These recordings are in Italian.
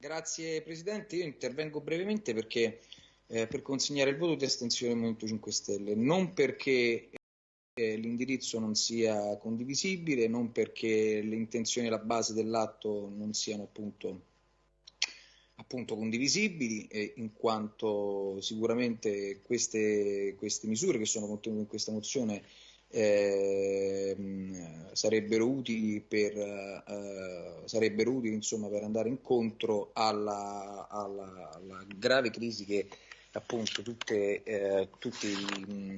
Grazie Presidente, io intervengo brevemente perché eh, per consegnare il voto di astensione del Movimento 5 Stelle, non perché eh, l'indirizzo non sia condivisibile, non perché le intenzioni alla base dell'atto non siano appunto, appunto condivisibili, eh, in quanto sicuramente queste, queste misure che sono contenute in questa mozione eh, sarebbero utili, per, eh, sarebbero utili insomma, per andare incontro alla, alla, alla, grave crisi che appunto tutte, eh, tutti mh,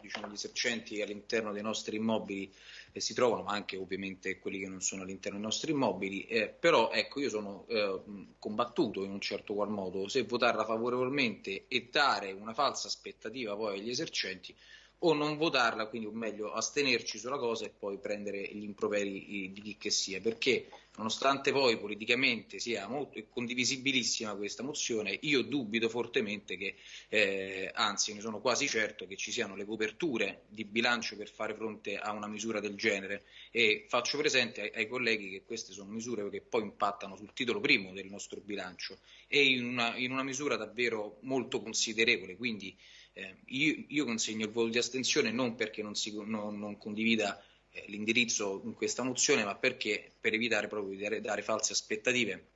diciamo, gli esercenti all'interno dei nostri immobili eh, si trovano, ma anche ovviamente quelli che non sono all'interno dei nostri immobili, eh, però ecco io sono eh, combattuto in un certo qual modo. Se votarla favorevolmente e dare una falsa aspettativa poi agli esercenti o non votarla, quindi o meglio astenerci sulla cosa e poi prendere gli improperi di chi che sia, perché nonostante poi politicamente sia molto condivisibilissima questa mozione, io dubito fortemente che, eh, anzi ne sono quasi certo che ci siano le coperture di bilancio per fare fronte a una misura del genere. E faccio presente ai, ai colleghi che queste sono misure che poi impattano sul titolo primo del nostro bilancio. E in una, in una misura davvero molto considerevole, quindi eh, io, io, consegno il voto di astensione non perché non, si, non, non condivida eh, l'indirizzo in questa mozione, ma perché per evitare proprio di dare, dare false, aspettative,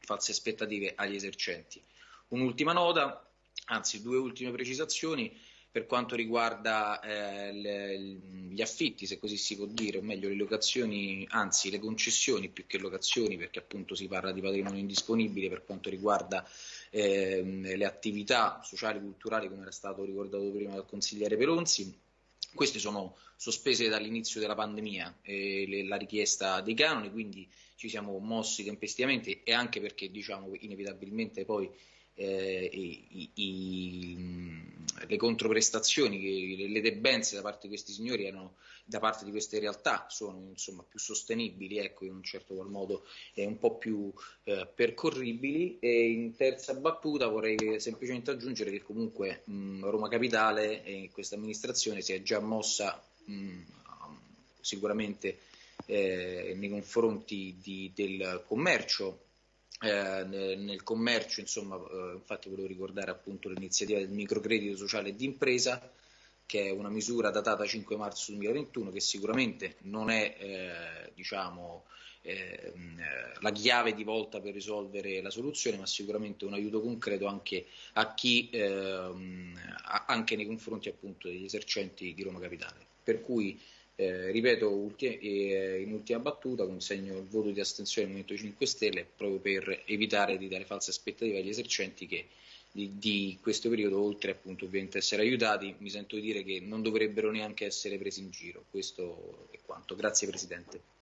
false aspettative agli esercenti. Un'ultima nota, anzi due ultime precisazioni per quanto riguarda eh, le, gli affitti, se così si può dire, o meglio le locazioni, anzi le concessioni più che locazioni, perché appunto si parla di patrimonio indisponibile per quanto riguarda eh, le attività sociali e culturali, come era stato ricordato prima dal consigliere Pelonzi. Queste sono sospese dall'inizio della pandemia, eh, le, la richiesta dei canoni, quindi ci siamo mossi tempestivamente e anche perché diciamo inevitabilmente poi eh, i, i, le controprestazioni, le debenze da parte di questi signori erano, da parte di queste realtà sono insomma, più sostenibili, ecco, in un certo qual modo eh, un po' più eh, percorribili. E in terza battuta vorrei semplicemente aggiungere che comunque mh, Roma Capitale e questa amministrazione si è già mossa mh, sicuramente eh, nei confronti di, del commercio eh, nel commercio, insomma, eh, infatti volevo ricordare appunto l'iniziativa del microcredito sociale d'impresa, che è una misura datata 5 marzo 2021 che sicuramente non è eh, diciamo, eh, la chiave di volta per risolvere la soluzione, ma sicuramente un aiuto concreto anche chi, ehm, anche nei confronti appunto degli esercenti di Roma Capitale. Per cui eh, ripeto ulti- eh, in ultima battuta consegno il voto di astensione del Movimento 5 Stelle proprio per evitare di dare false aspettative agli esercenti che di, di, questo periodo, oltre appunto ovviamente essere aiutati, mi sento di dire che non dovrebbero neanche essere presi in giro. Questo è quanto. Grazie Presidente.